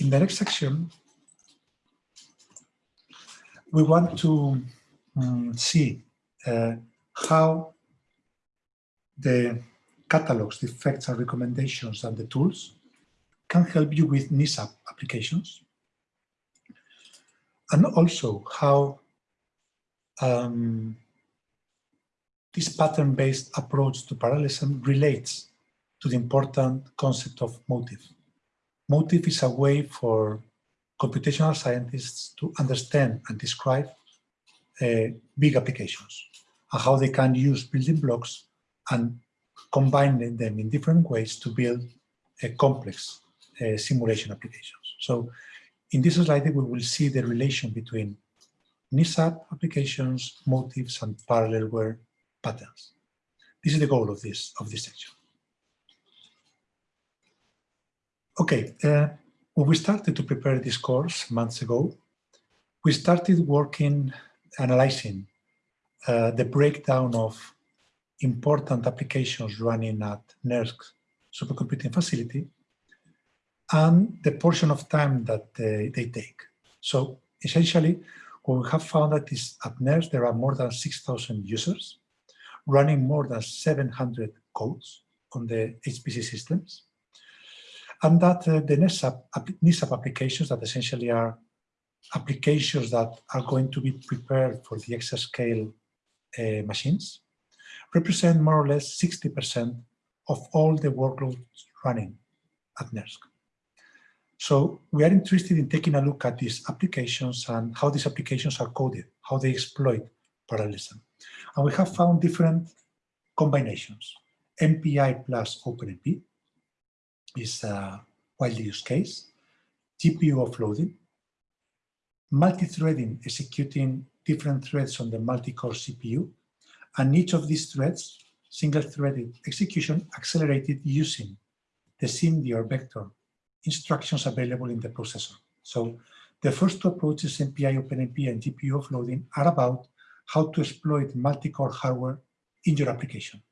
in the next section, we want to um, see uh, how the catalogs, the effects and recommendations and the tools can help you with NESAP applications. And also how um, this pattern-based approach to parallelism relates to the important concept of motive. Motive is a way for computational scientists to understand and describe uh, big applications and how they can use building blocks and combine them in different ways to build a complex uh, simulation applications. So in this slide, we will see the relation between NESAP applications, motifs, and parallelware patterns. This is the goal of this, of this section. Okay, uh, when we started to prepare this course months ago, we started working, analyzing uh, the breakdown of important applications running at NERSC supercomputing facility and the portion of time that they, they take. So essentially, what we have found that is at NERSC, there are more than 6,000 users running more than 700 codes on the HPC systems. And that uh, the NESAP, NESAP applications that essentially are applications that are going to be prepared for the exascale uh, machines represent more or less 60% of all the workloads running at NERSC. So we are interested in taking a look at these applications and how these applications are coded, how they exploit parallelism. And we have found different combinations. MPI plus OpenMP is a widely used case. GPU offloading, multi-threading executing different threads on the multi-core CPU, and each of these threads, single-threaded execution accelerated using the SIMD or vector instructions available in the processor. So the first two approaches, MPI, OpenMP, and GPU offloading, are about how to exploit multi-core hardware in your application.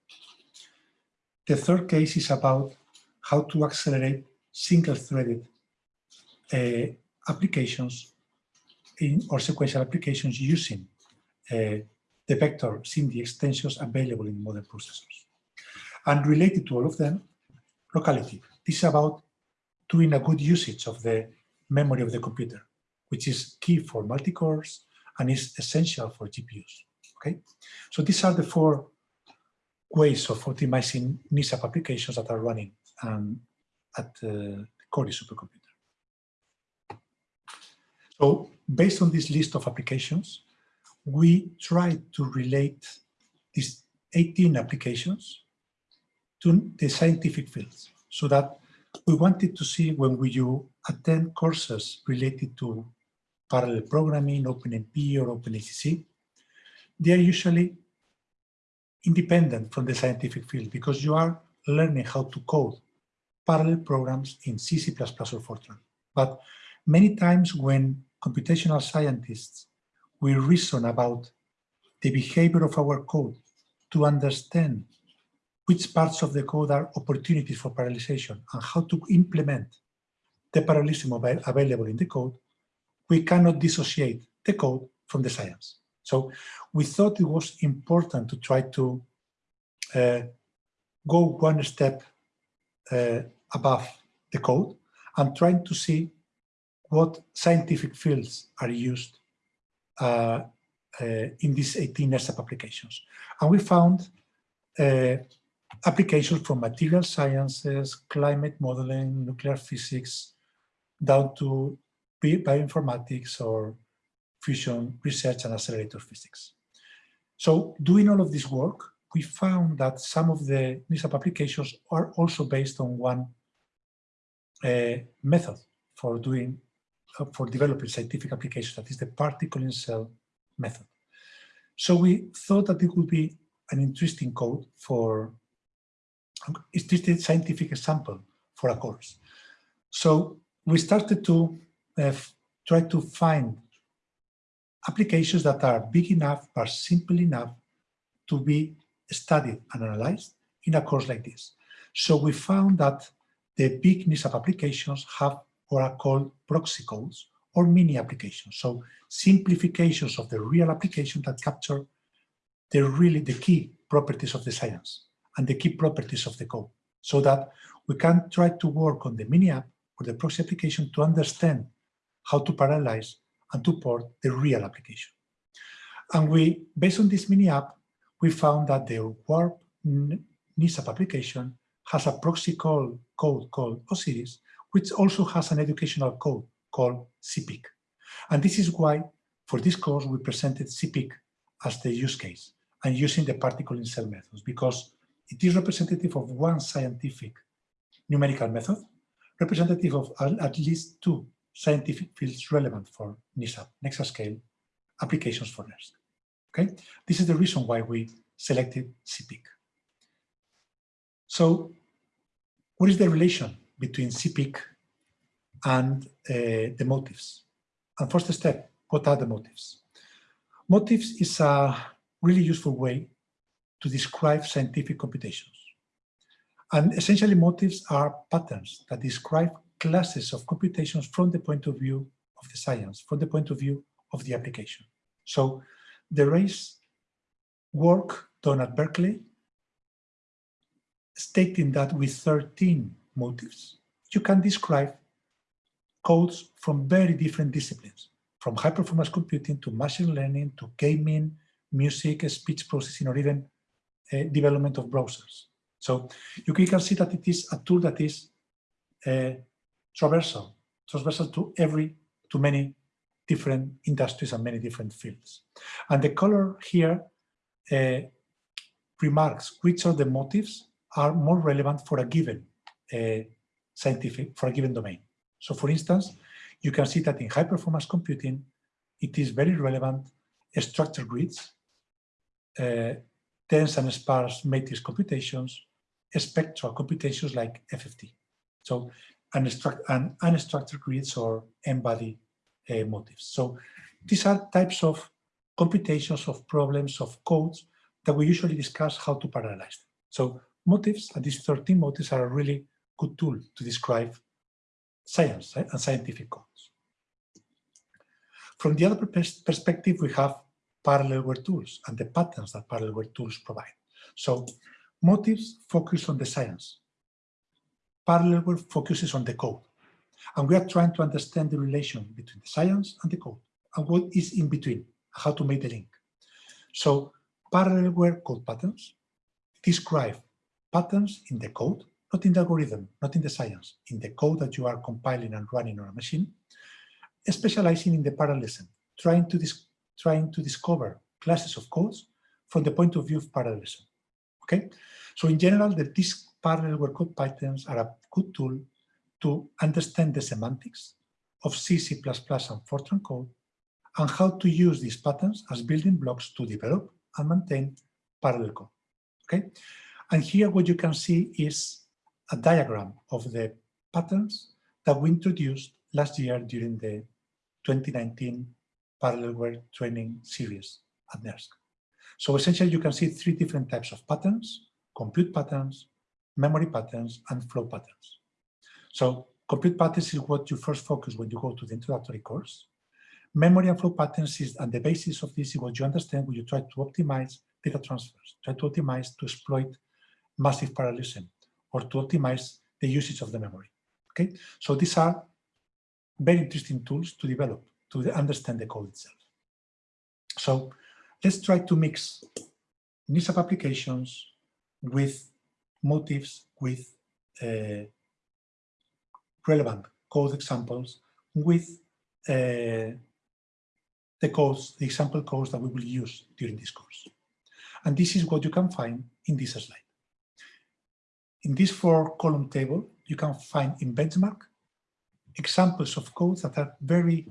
The third case is about how to accelerate single-threaded uh, applications in, or sequential applications using uh, the vector SIMD extensions available in modern processors. And related to all of them, locality. This is about doing a good usage of the memory of the computer, which is key for multi-cores and is essential for GPUs. Okay, so these are the four ways of optimizing NESAP applications that are running um, at the Cori supercomputer. So based on this list of applications, we try to relate these 18 applications to the scientific fields so that we wanted to see when we you attend courses related to parallel programming, OpenMP or OpenACC, they are usually independent from the scientific field because you are learning how to code parallel programs in C, C++ or Fortran. But many times when computational scientists we reason about the behavior of our code to understand which parts of the code are opportunities for parallelization and how to implement the parallelism available in the code, we cannot dissociate the code from the science. So we thought it was important to try to uh, go one step uh, above the code and trying to see what scientific fields are used uh, uh, in these 18 NERSC applications. And we found uh, applications from material sciences, climate modeling, nuclear physics, down to bioinformatics or fusion research and accelerator physics. So doing all of this work, we found that some of the NESAP applications are also based on one method for doing, for developing scientific applications, that is the particle in cell method. So we thought that it would be an interesting code for a scientific example for a course. So we started to uh, try to find applications that are big enough but simple enough to be studied and analyzed in a course like this. So we found that the big NESAP applications have or are called proxy codes or mini applications. So simplifications of the real application that capture the really the key properties of the science and the key properties of the code so that we can try to work on the mini app or the proxy application to understand how to parallelize and to port the real application. And we, based on this mini app, we found that the WARP NESAP application has a proxy call code called Osiris, which also has an educational code called CPIC. And this is why, for this course, we presented CPIC as the use case and using the particle in cell methods, because it is representative of one scientific numerical method, representative of at least two scientific fields relevant for NESAP, Nexascale, applications for NERSC. Okay, this is the reason why we selected CPIC. So what is the relation between CPIC and uh, the motives? And first step, what are the motives? Motives is a really useful way to describe scientific computations. And essentially motives are patterns that describe classes of computations from the point of view of the science, from the point of view of the application. So the race work done at Berkeley stating that with 13 motives, you can describe codes from very different disciplines, from high performance computing to machine learning to gaming, music, speech processing, or even uh, development of browsers. So you can see that it is a tool that is uh, traversal, transversal to every, to many different industries and many different fields. And the color here uh, remarks which are the motives are more relevant for a given uh, scientific, for a given domain. So for instance, you can see that in high performance computing, it is very relevant structured grids, uh, dense and sparse matrix computations, spectral computations like FFT. So and unstructured grids or n-body uh, motives. So these are types of computations of problems of codes that we usually discuss how to parallelize them. So motives, and these 13 motives are a really good tool to describe science eh, and scientific codes. From the other perspective, we have parallelware tools and the patterns that parallelware tools provide. So motives focus on the science. Parallelware focuses on the code. And we are trying to understand the relation between the science and the code and what is in between, how to make the link. So parallelware code patterns describe patterns in the code, not in the algorithm, not in the science, in the code that you are compiling and running on a machine, specializing in the parallelism, trying to, trying to discover classes of codes from the point of view of parallelism. Okay, so in general, the, these parallel code patterns are a good tool to understand the semantics of C, C++ and Fortran code and how to use these patterns as building blocks to develop and maintain parallel code. Okay, and here what you can see is a diagram of the patterns that we introduced last year during the 2019 parallel Parallelware training series at NERSC. So essentially you can see three different types of patterns, compute patterns, memory patterns, and flow patterns. So compute patterns is what you first focus when you go to the introductory course. Memory and flow patterns is, and the basis of this is what you understand when you try to optimize data transfers, try to optimize to exploit massive parallelism or to optimize the usage of the memory. Okay, so these are very interesting tools to develop to understand the code itself. So let's try to mix NESAP applications with motives, with uh, relevant code examples, with uh, the codes, the example codes that we will use during this course. And this is what you can find in this slide. In this four column table, you can find in benchmark examples of codes that are very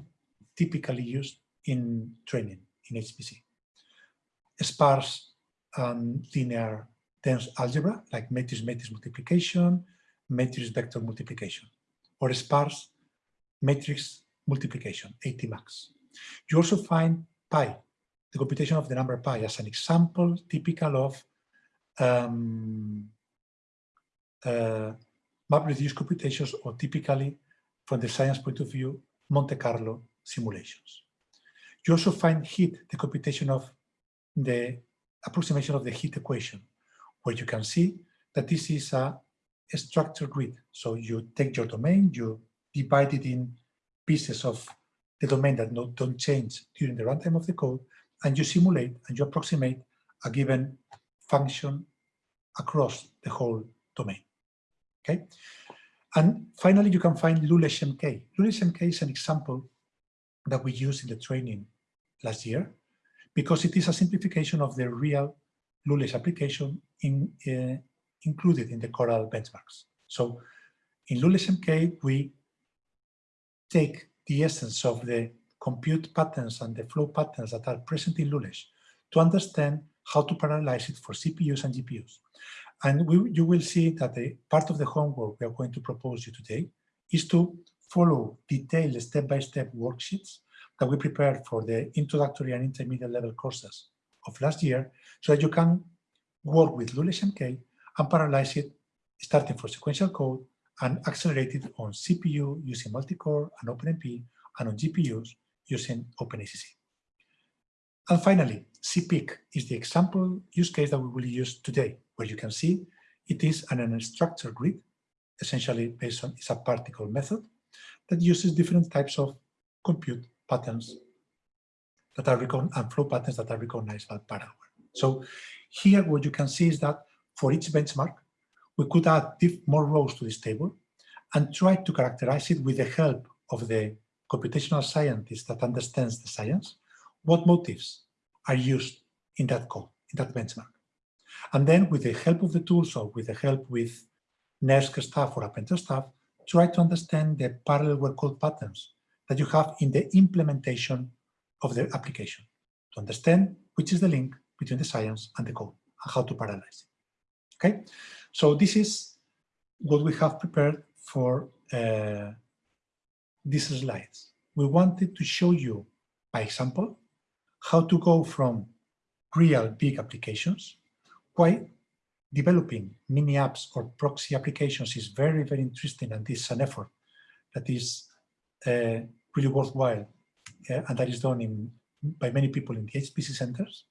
typically used in training in HPC. Sparse and linear dense algebra, like matrix-matrix multiplication, matrix-vector multiplication, or sparse matrix multiplication, ATMUX. You also find pi, the computation of the number pi, as an example typical of um, uh, map-reduced computations or typically from the science point of view, Monte Carlo simulations. You also find heat, the computation of the approximation of the heat equation, where you can see that this is a, a structured grid. So you take your domain, you divide it in pieces of the domain that no, don't change during the runtime of the code, and you simulate and you approximate a given function across the whole domain. Okay. And finally, you can find Lulesh MK. Lulesh MK is an example that we used in the training last year because it is a simplification of the real Lulesh application in, uh, included in the Coral benchmarks. So in Lulesh MK, we take the essence of the compute patterns and the flow patterns that are present in Lulesh to understand how to parallelize it for CPUs and GPUs. And we, you will see that the part of the homework we are going to propose you today is to follow detailed step-by-step -step worksheets that we prepared for the introductory and intermediate level courses of last year so that you can work with Lulesh MK and parallelize it starting for sequential code and accelerate it on CPU using multicore and OpenMP and on GPUs using OpenACC. And finally, CPIC is the example use case that we will use today, where you can see it is an unstructured grid, essentially based on it's a particle method that uses different types of compute patterns that are and flow patterns that are recognized by parallel. So here what you can see is that for each benchmark, we could add more rows to this table and try to characterize it with the help of the computational scientist that understands the science what motifs are used in that code, in that benchmark. And then with the help of the tools or with the help with NERSC staff or Appentra staff, try to understand the parallel code patterns that you have in the implementation of the application to understand which is the link between the science and the code and how to parallelize it. Okay, so this is what we have prepared for uh, these slides. We wanted to show you by example how to go from real big applications, why developing mini apps or proxy applications is very, very interesting and this is an effort that is uh, really worthwhile uh, and that is done in, by many people in the HPC centers.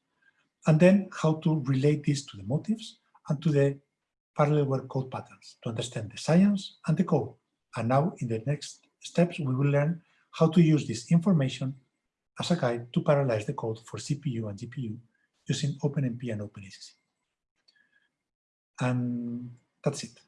And then how to relate this to the motives and to the Parallelware code patterns to understand the science and the code. And now in the next steps, we will learn how to use this information as a guide to parallelize the code for CPU and GPU using OpenMP and OpenACC. And that's it.